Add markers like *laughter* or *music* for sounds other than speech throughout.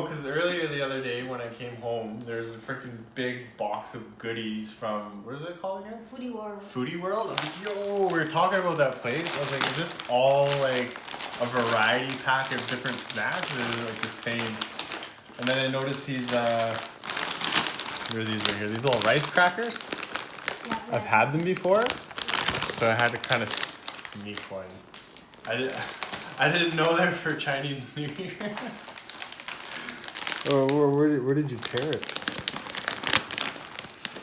Yo, because earlier the other day when I came home, there's a freaking big box of goodies from what is it called again? Foodie World. Foodie World. I was like, yo, we were talking about that place. I was like, is this all like a variety pack of different snacks, or is it like the same? And then I noticed these. uh Where are these right here? These little rice crackers. Yeah, I've had them before, so I had to kind of sneak one. I didn't. *laughs* I didn't know they're for Chinese New Year. *laughs* Oh, where, where, did, where did you tear it?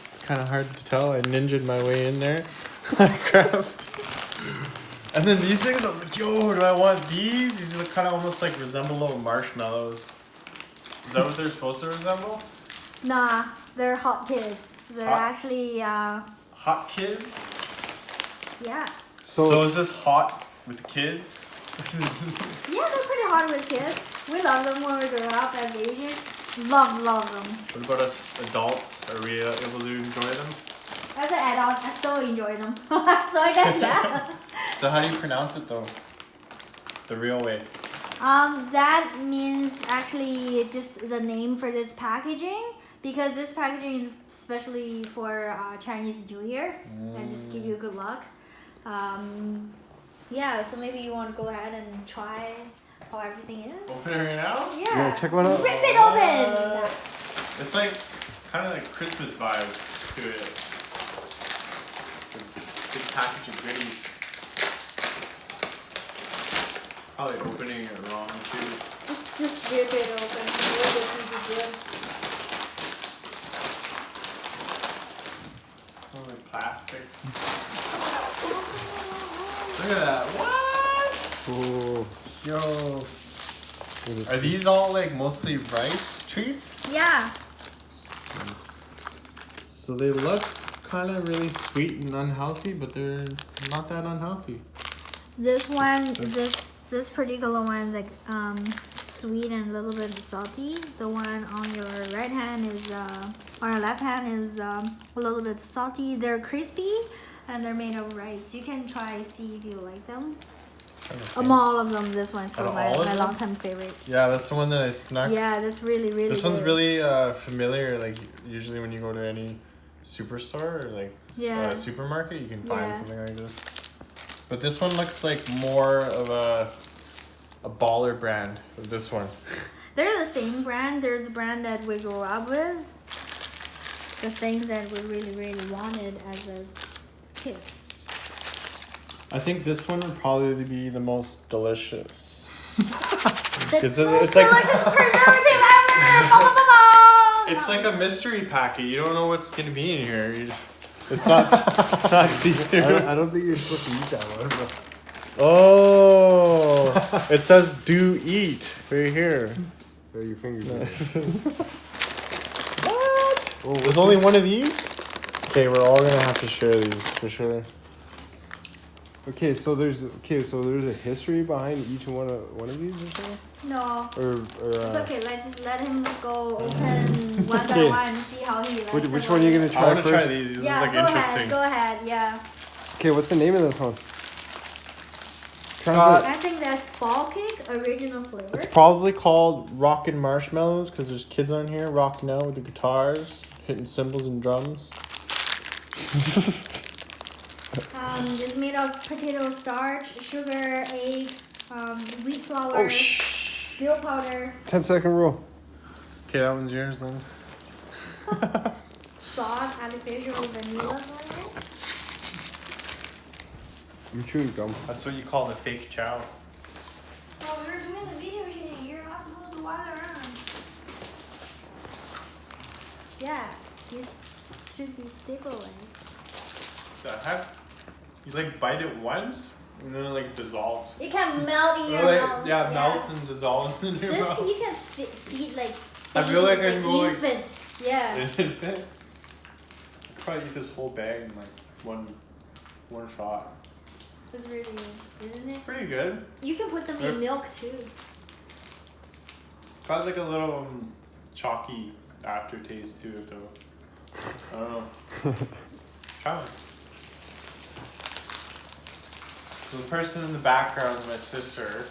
It's kind of hard to tell. I ninjaed my way in there. *laughs* I grabbed. And then these things, I was like, yo, do I want these? These look kind of almost like resemble little marshmallows. Is that what they're supposed to resemble? Nah, they're hot kids. They're Hot? actually, uh, Hot kids? yeah. So, So, is this hot with kids? Yeah, they're pretty hard with kids. We love them when we grow up as Asians. Love, love them. What about us adults? Are we uh, able to enjoy them? As an adult, I still enjoy them. *laughs* so I guess, yeah. So how do you pronounce it though? The real way. Um, that means actually just the name for this packaging because this packaging is especially for uh, Chinese New Year and just give you good luck. Um, yeah, so maybe you want to go ahead and try how everything is. Open it right now? Yeah. Yeah, check one out. Rip it open. What? It's like kind of like Christmas vibes to it. It's a big package of goodies. Probably opening it wrong too. Just, just rip it open. Rip it really good. Smells like plastic. Look at that. What? oh, Yo. Are these all like mostly rice treats? Yeah. So they look kind of really sweet and unhealthy, but they're not that unhealthy. This one, this this particular one is like um, sweet and a little bit salty. The one on your right hand is, uh, on your left hand is um, a little bit salty. They're crispy and they're made of rice. You can try see if you like them. Among all of them, this one's still my, my long time favorite. Yeah, that's the one that I snuck. Yeah, that's really really. This one's really uh, familiar. Like usually when you go to any superstore or like s- Yeah. uh, supermarket, you can find Yeah. something like this. But this one looks like more of a a baller brand. of This one. *laughs* They're the same brand. There's a brand that we grew up with. The things that we really really wanted as a kid. I think this one would probably be the most delicious. *laughs* The Is it- most it's like- delicious preservative ever! Ba, ba, ba, ba! It's like a mystery packet. You don't know what's gonna be in here. You just, it's not. it's not *laughs* see I through. don't, I don't think you're supposed to eat that one. But Oh, it says "do eat" right here. there your fingers. *laughs* What? Oh, There's only one of these. Okay, we're all gonna have to share these for sure. Okay, so there's okay, so there's a history behind each one of one of these or something, No, or or it's uh, okay. Let's just let him go open one by *laughs* one and see how he likes which, which one are you gonna try I try want to first? try these. This Yeah, is like go interesting. ahead. Go ahead. Yeah, Okay, what's the name of this one? Uh, I think that's ball cake original flavor. It's probably called Rockin' Marshmallows because there's kids on here rocking out with the guitars, hitting cymbals and drums. *laughs* Um, it's made of potato starch, sugar, egg, um, wheat flour, Oh shh. milk powder, 10 second rule. Okay, that one's yours then. *laughs* salt, artificial vanilla flavor. I'm chewing gum. That's what you call the fake chow. Oh, we're doing the video shooting. You're not supposed to walk around. Yeah, you s- should be stabilized. The heck? You like bite it once and then it like dissolves. It can melt in your Or, like, mouth. yeah, melts and dissolves in your This mouth. you can fe- feed like. I feel like babies, I'm going- infant. Yeah. I *laughs* could probably eat this whole bag in like one one shot. It's really good, isn't it? Pretty good. You can put them Yeah. in milk too. Got like a little um, chalky aftertaste to it though. I don't know. *laughs* Try one. So the person in the background is my sister.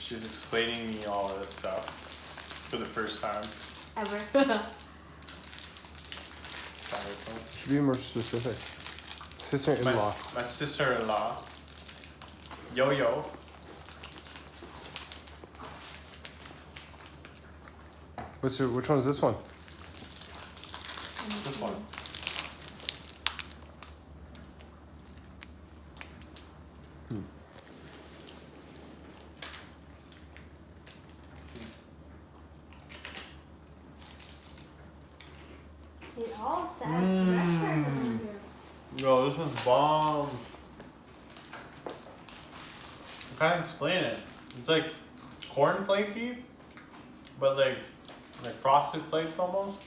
She's explaining me all of this stuff. for the first time. Ever. Try this one. Should be more specific. Sister-in-law. My, my sister-in-law. Yo yo. What's your, which one is this one? What's this one? It all says Mm. restaurant over here. Yo, this one's bomb. I can't explain it. It's like corn flaky, but like like frosted flakes almost.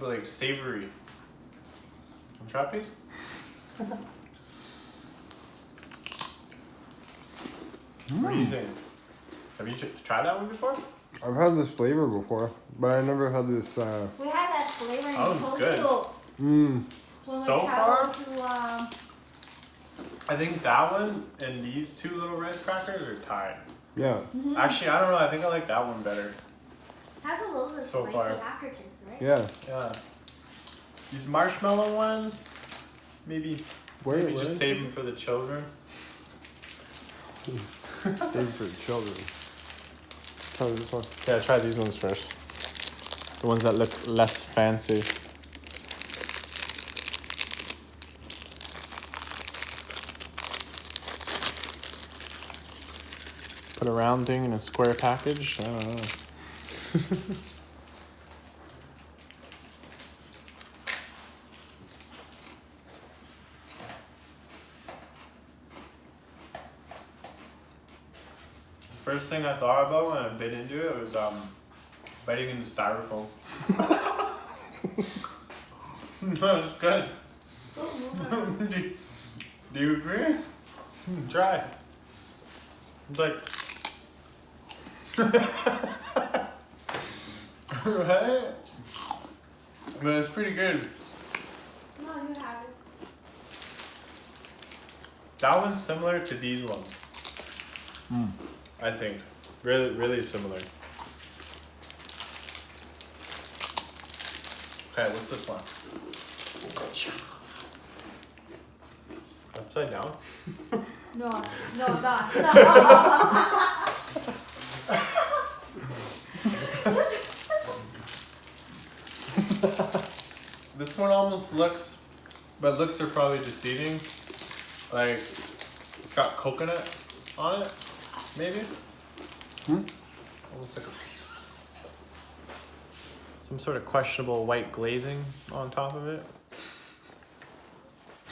But like savory. Want to try piece? What do you think? Have you tried that one before? I've had this flavor before, but I never had this. Uh, We had that flavor in That one's good. Tokyo mmm. so far, to uh, I think that one and these two little rice crackers are tied. Yeah. Actually, I don't know. I think I like that one better. has a little bit So spicy far. aftertaste, right? Yeah. Yeah. These marshmallow ones, maybe, Where, maybe where just save them for the children. *laughs* Save for the children. Try this one. Yeah, try these ones first. The ones that look less fancy. Put a round thing in a square package. I don't know. First thing I thought about when I bit into it was um, biting into styrofoam. *laughs* no, it's good. *laughs* do, you- do you agree? Try. It's like. Right? But it's pretty good. No, you have it. That one's similar to these ones. Hmm. I think. Really, really similar. Okay, what's this one? Upside down? No, no, not. *laughs* This one almost looks, but looks are probably deceiving. Like, it's got coconut on it, maybe? Hmm? Almost like a, some sort of questionable white glazing on top of it.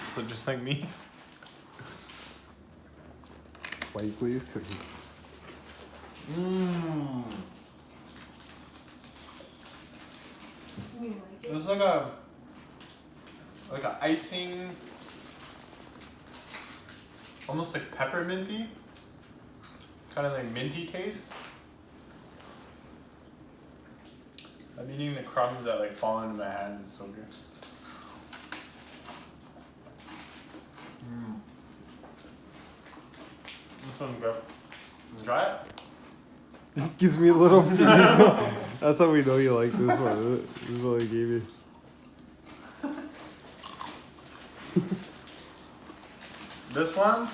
So just like me. White glaze cookie. Mmm. you like like a like a icing almost like pepperminty. Kind of like minty taste. I'm eating the crumbs that like fall into my hands, it's so good. Mmm. This one's good. Try it? It *laughs* Gives me a little. *laughs* *laughs* That's how we know you like this one. This is what I gave you. *laughs* This one.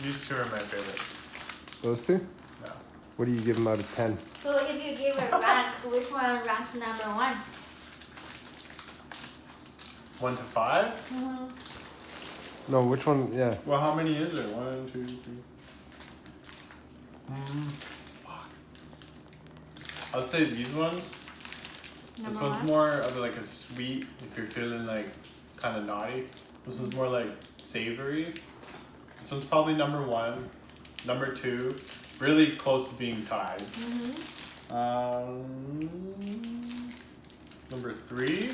These two are my favorite. Those two? Yeah. What do you give them out of 10? So if you give a rank, *laughs* which one ranks number one? One to five? Mm-hmm. No, which one? Yeah. Well, how many is there? One, two, three. Mm, fuck. I'll say these ones. Number this one's one. more of like a sweet if you're feeling like kind of naughty. This one's more like savory. This one's probably number one. Number two, really close to being tied. Mm-hmm. Um, number three.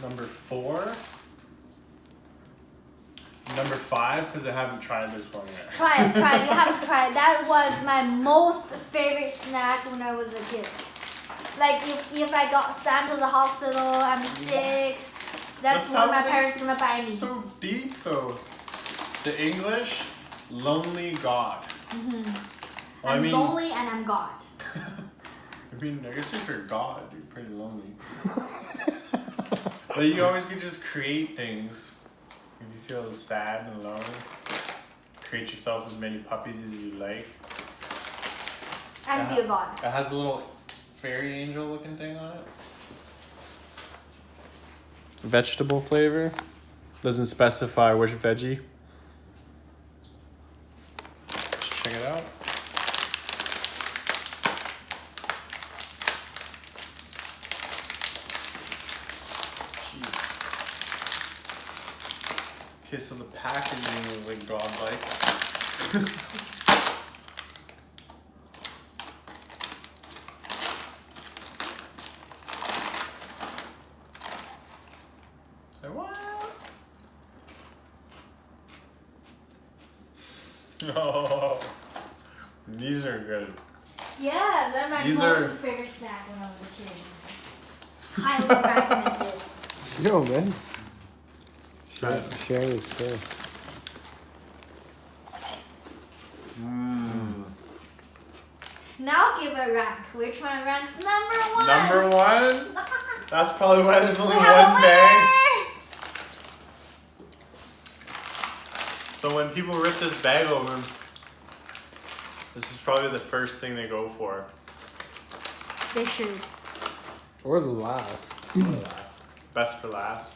Number four. Number five, because I haven't tried this one yet. Try it, try it. You haven't *laughs* tried. it. That was my most favorite snack when I was a kid. Like if, if I got sent to the hospital, I'm sick, That's That what my parents gonna buy me. So deep though. The English, lonely God. I Mm-hmm. I'm mean, lonely and I'm God. *laughs* I mean, I guess if you're God, you're pretty lonely. *laughs* but you always could just create things. If you feel sad and alone, create yourself as many puppies as you like. And be a God. It has a little fairy angel looking thing on it. Vegetable flavor. Doesn't specify which veggie. Let's check it out. Jeez. Okay, so the packaging is like godlike. *laughs* Say what? *laughs* Oh, these are good. Yeah, they're my These most are- favorite snack when I was a kid. Highly recommended. *laughs* Yo, man. Share, Right. share is. Mm. Now give a rank. Which one ranks number one? Number one. *laughs* That's probably why there's only We one bag. winner! So when people rip this bag open, this is probably the first thing they go for. They should. Or the last. Best for last.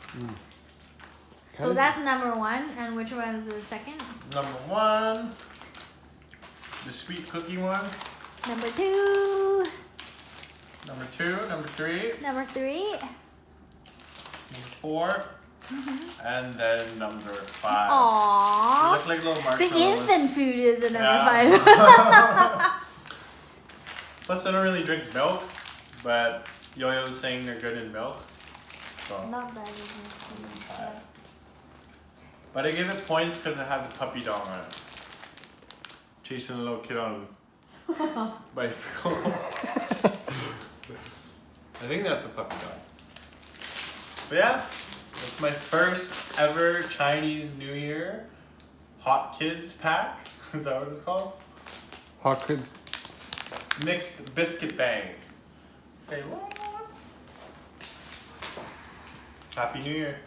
So that's number one, and which one is the second? Number one, the sweet cookie one. Number two, Number two, number three, number three. number 4 mm-hmm. and then number five. Aww. look like little marshmallows. The infant food is the number Yeah. five. *laughs* Plus, I don't really drink milk, but Yo-Yo was saying they're good in milk. So, Not five. But I give it points because it has a puppy dog on it. Chasing a little kid on a bicycle. *laughs* I think that's a puppy dog. But yeah, that's my first ever Chinese New Year Hot Kids pack. *laughs* Is that what it's called? Hot kids. Mixed biscuit bag. Say what? Happy New Year.